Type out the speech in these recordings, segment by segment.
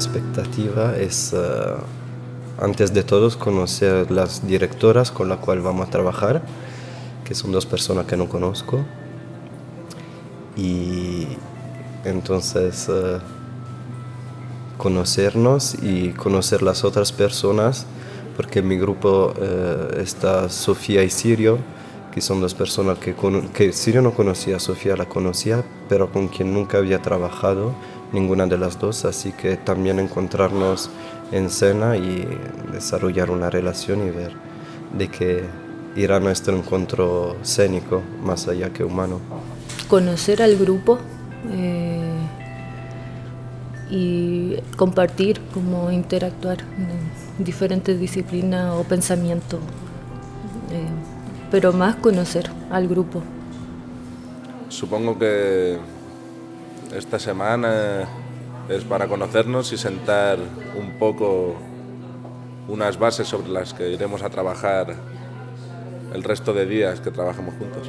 Expectativa es, eh, antes de todo, conocer las directoras con las cuales vamos a trabajar, que son dos personas que no conozco. Y entonces eh, conocernos y conocer las otras personas, porque en mi grupo eh, está Sofía y Sirio, que son dos personas que, que Sirio no conocía, Sofía la conocía, pero con quien nunca había trabajado ninguna de las dos, así que también encontrarnos en cena y desarrollar una relación y ver de qué irá nuestro encuentro escénico más allá que humano. Conocer al grupo eh, y compartir, cómo interactuar en diferentes disciplinas o pensamientos, eh, pero más conocer al grupo. Supongo que esta semana es para conocernos y sentar un poco unas bases sobre las que iremos a trabajar el resto de días que trabajamos juntos,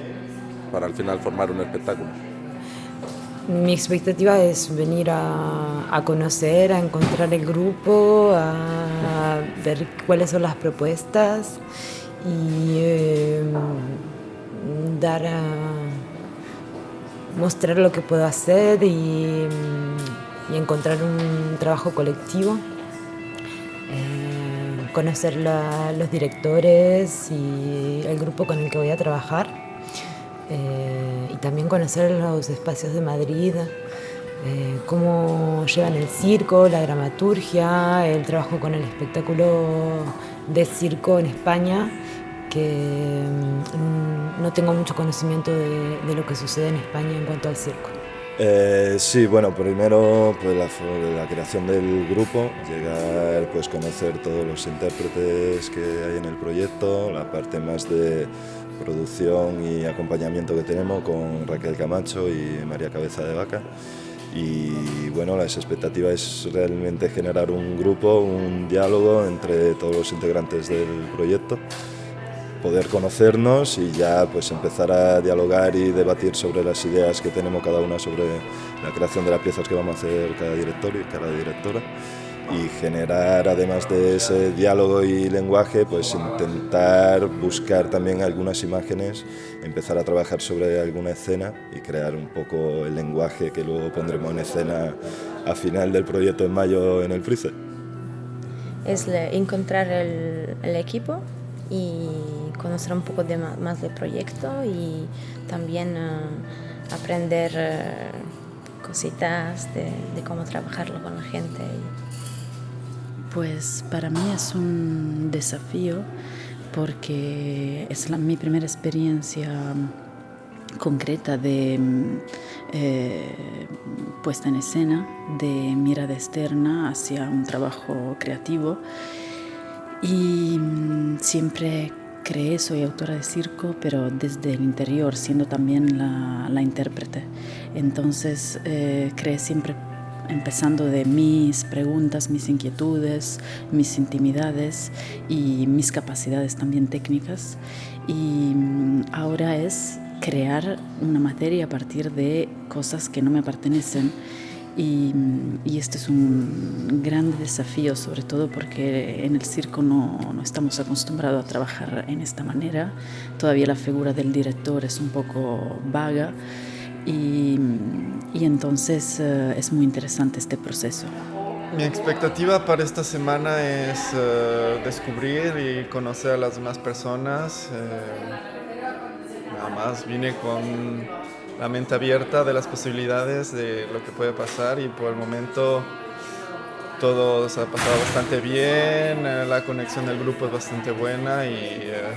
para al final formar un espectáculo. Mi expectativa es venir a, conocer, a encontrar el grupo, a ver cuáles son las propuestas y eh, dar a mostrar lo que puedo hacer y, encontrar un trabajo colectivo. Eh, conocer los directores y el grupo con el que voy a trabajar. Eh, y también conocer los espacios de Madrid, eh, cómo llevan el circo, la dramaturgia, el trabajo con el espectáculo de circo en España que mm, no tengo mucho conocimiento de, lo que sucede en España en cuanto al circo. Eh, sí, bueno, primero pues la, la, creación del grupo, llegar pues conocer todos los intérpretes que hay en el proyecto, la parte más de producción y acompañamiento que tenemos con Raquel Camacho y María Cabeza de Vaca. Y bueno, las expectativas es realmente generar un grupo, un diálogo entre todos los integrantes del proyecto poder conocernos y ya pues empezar a dialogar y debatir sobre las ideas que tenemos cada una sobre la creación de las piezas que vamos a hacer cada director y cada directora y generar además de ese diálogo y lenguaje pues intentar buscar también algunas imágenes empezar a trabajar sobre alguna escena y crear un poco el lenguaje que luego pondremos en escena a final del proyecto en mayo en el Frice. Es encontrar el, el equipo y conocer un poco más del proyecto y también eh, aprender eh, cositas de, cómo trabajarlo con la gente. Pues para mí es un desafío porque es mi primera experiencia concreta de eh, puesta en escena, de mirada externa hacia un trabajo creativo y mm, siempre creé, soy autora de circo, pero desde el interior, siendo también la, intérprete. Entonces eh, creé siempre empezando de mis preguntas, mis inquietudes, mis intimidades y mis capacidades también técnicas. Y mm, ahora es crear una materia a partir de cosas que no me pertenecen y, este es un gran desafío, sobre todo porque en el circo no, no, estamos acostumbrados a trabajar en esta manera. Todavía la figura del director es un poco vaga y, y entonces eh, es muy interesante este proceso. Mi expectativa para esta semana es uh, descubrir y conocer a las demás personas. Uh, nada más vine con la mente abierta de las posibilidades de lo que puede pasar y por el momento todo se ha pasado bastante bien, eh, la conexión del grupo es bastante buena y, eh,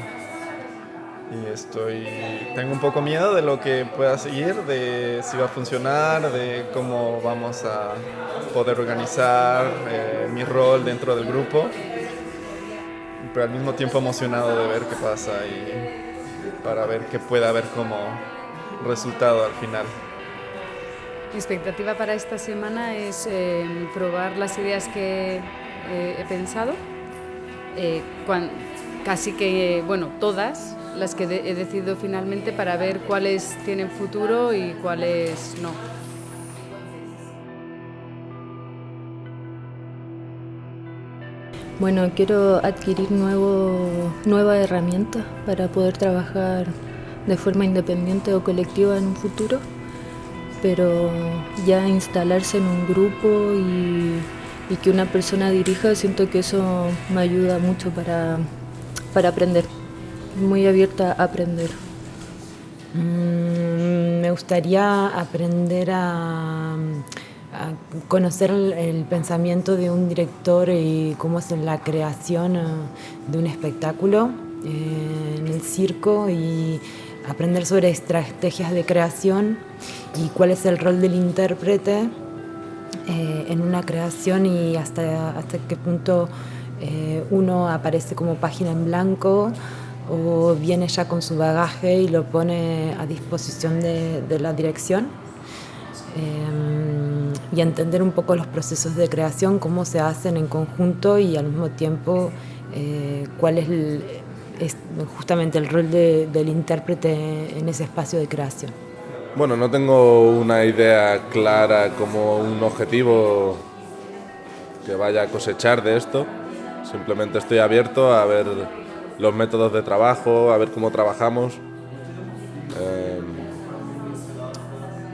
y, estoy, tengo un poco miedo de lo que pueda seguir, de si va a funcionar, de cómo vamos a poder organizar eh, mi rol dentro del grupo, pero al mismo tiempo emocionado de ver qué pasa y para ver qué puede haber como resultado al final. Mi expectativa para esta semana es eh, probar las ideas que eh, he pensado, eh, casi que, bueno, todas las que he decidido finalmente para ver cuáles tienen futuro y cuáles no. Bueno, quiero adquirir nuevo, nuevas herramientas para poder trabajar de forma independiente o colectiva en un futuro, pero ya instalarse en un grupo y, que una persona dirija, siento que eso me ayuda mucho para, para aprender, muy abierta a aprender. Mm, me gustaría aprender a, conocer el, pensamiento de un director y cómo es la creación eh, de un espectáculo eh, en el circo y aprender sobre estrategias de creación y cuál es el rol del intérprete eh, en una creación y hasta, hasta qué punto uno aparece como página en blanco o viene ya con su bagaje y lo pone a disposición de, la dirección. Em, y entender un poco los procesos de creación, cómo se hacen en conjunto y al mismo tiempo eh, cuál es, justamente el rol del intérprete en ese espacio de creación. Bueno, no tengo una idea clara como un objetivo que vaya a cosechar de esto, simplemente estoy abierto a ver los métodos de trabajo, a ver cómo trabajamos. Eh,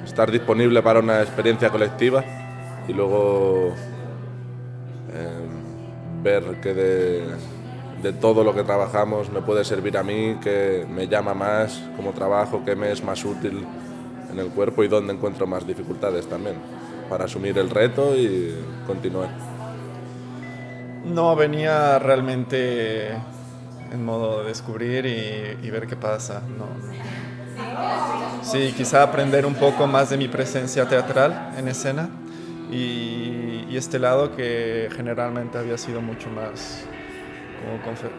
estar disponible para una experiencia colectiva y luego eh, ver que de, de, todo lo que trabajamos me puede servir a mí, que me llama más como trabajo, que me es más útil en el cuerpo y dónde encuentro más dificultades también para asumir el reto y continuar. No venía realmente en modo de descubrir y, ver qué pasa. No. Sí, quizá aprender un poco más de mi presencia teatral en escena y, este lado que generalmente había sido mucho más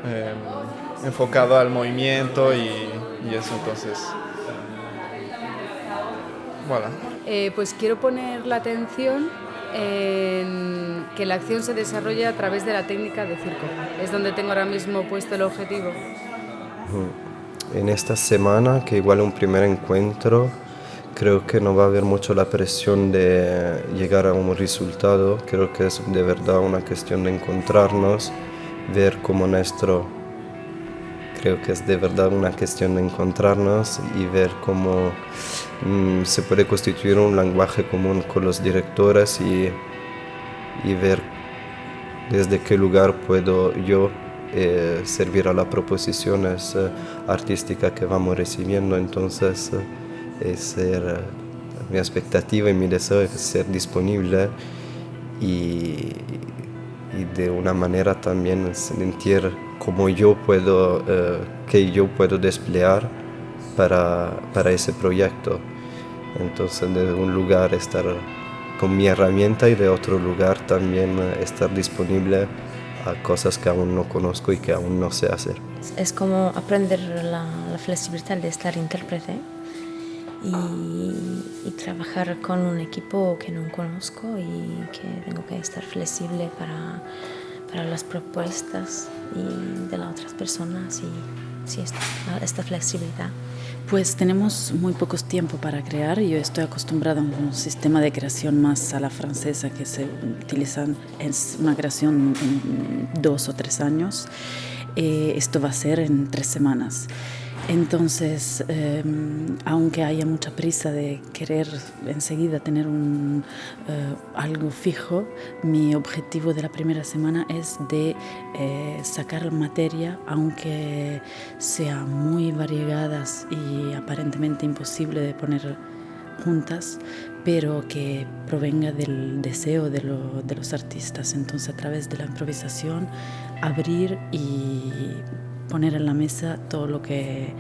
em, enfocado al movimiento y, eso entonces. Voilà. Eh, pues quiero poner la atención en que la acción se desarrolle a través de la técnica de circo. Es donde tengo ahora mismo puesto el objetivo. En esta semana, que igual un primer encuentro, creo que no va a haber mucho la presión de llegar a un resultado. Creo que es de verdad una cuestión de encontrarnos, ver cómo nuestro... Creo que es de verdad una cuestión de encontrarnos y ver cómo Mm, se puede constituir un lenguaje común con los directores y, y ver desde qué lugar puedo yo eh, servir a las proposiciones eh, artísticas que vamos recibiendo. Entonces, eh, ser, mi expectativa y mi deseo es ser disponible y, y de una manera también sentir cómo yo puedo, que yo puedo desplegar para, para ese proyecto. Entonces, de un lugar estar con mi herramienta y de otro lugar también eh, estar disponible a cosas que aún no conozco y que aún no sé hacer. Es como aprender la, flexibilidad de estar intérprete y, y, trabajar con un equipo que no conozco y que tengo que estar flexible para, para las propuestas y de las otras personas y sí, esta, esta flexibilidad. Pues tenemos muy pocos tiempo para crear. Yo estoy acostumbrada a un sistema de creación más a la francesa que se utiliza en una creación en dos o tres años. Eh, esto va a ser en tres semanas. Entonces, em, aunque haya mucha prisa de querer enseguida tener eh, algo fijo, mi objetivo de la primera semana es de eh, sacar materia, aunque sea muy variegadas y aparentemente imposible de poner juntas, pero que provenga del deseo de, de los artistas. Entonces, a través de la improvisación, abrir y poner en la mesa todo lo que,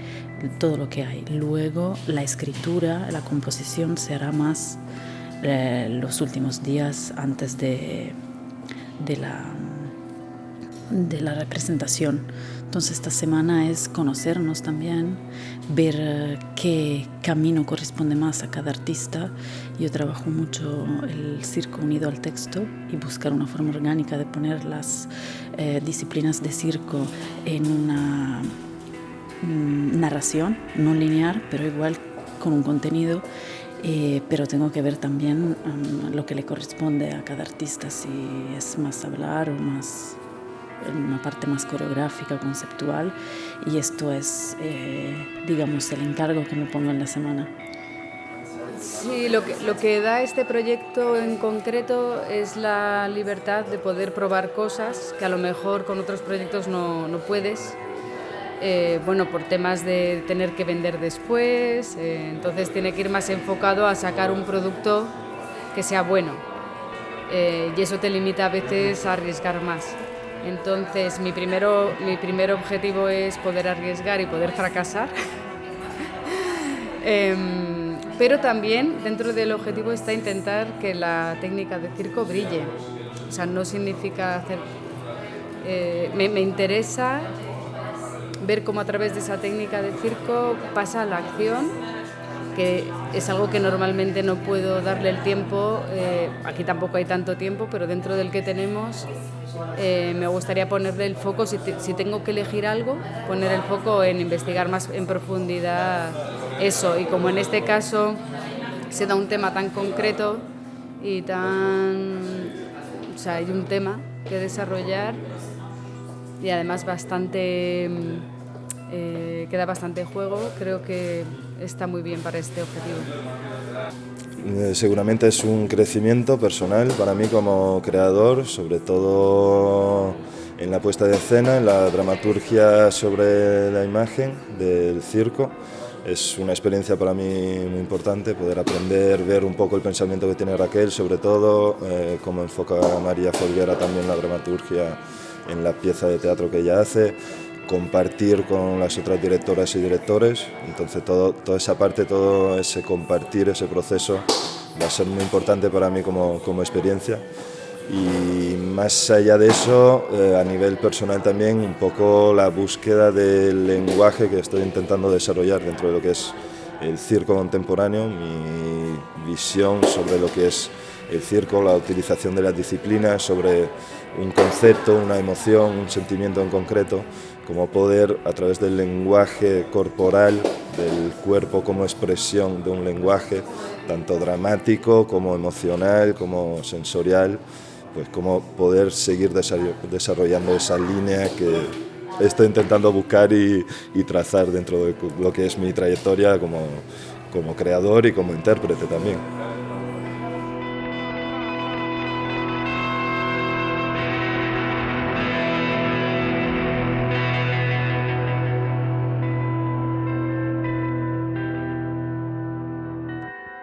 todo lo que hay. Luego la escritura, la composición se hará más eh, los últimos días antes de, de, la, de la representación. Entonces esta semana es conocernos también, ver eh, qué camino corresponde más a cada artista. Yo trabajo mucho el circo unido al texto y buscar una forma orgánica de poner las eh, disciplinas de circo en una mm, narración no lineal, pero igual con un contenido. Eh, pero tengo que ver también mm, lo que le corresponde a cada artista, si es más hablar o más una parte más coreográfica, conceptual, y esto es, eh, digamos, el encargo que me pongo en la semana. Sí, lo que, lo que da este proyecto en concreto es la libertad de poder probar cosas que a lo mejor con otros proyectos no, no puedes. Eh, bueno, por temas de tener que vender después, eh, entonces tiene que ir más enfocado a sacar un producto que sea bueno. Eh, y eso te limita a veces a arriesgar más. Entonces, mi, primero, mi primer objetivo es poder arriesgar y poder fracasar. Em, pero también dentro del objetivo está intentar que la técnica de circo brille. O sea, no significa hacer... Eh, me, interesa ver cómo a través de esa técnica de circo pasa la acción, que es algo que normalmente no puedo darle el tiempo, eh, aquí tampoco hay tanto tiempo, pero dentro del que tenemos eh, me gustaría ponerle el foco, si, tengo que elegir algo, poner el foco en investigar más en profundidad eso. Y como en este caso se da un tema tan concreto y tan... O sea, hay un tema que desarrollar y además bastante... Eh, queda bastante juego, creo que está muy bien para este objetivo. Eh, seguramente es un crecimiento personal para mí como creador, sobre todo en la puesta de escena, en la dramaturgia sobre la imagen del circo. Es una experiencia para mí muy importante poder aprender, ver un poco el pensamiento que tiene Raquel, sobre todo eh, cómo enfoca María Folguera también la dramaturgia en la pieza de teatro que ella hace, compartir con las otras directoras y directores, entonces todo, toda esa parte, todo ese compartir, ese proceso va a ser muy importante para mí como, como experiencia. Y más allá de eso, eh, a nivel personal también, un poco la búsqueda del lenguaje que estoy intentando desarrollar dentro de lo que es el circo contemporáneo, mi visión sobre lo que es el circo, la utilización de las disciplinas, sobre un concepto, una emoción, un sentimiento en concreto, como poder a través del lenguaje corporal, del cuerpo como expresión de un lenguaje, tanto dramático como emocional, como sensorial, pues cómo poder seguir desarrollando esa línea que estoy intentando buscar y, trazar dentro de lo que es mi trayectoria como, como creador y como intérprete también.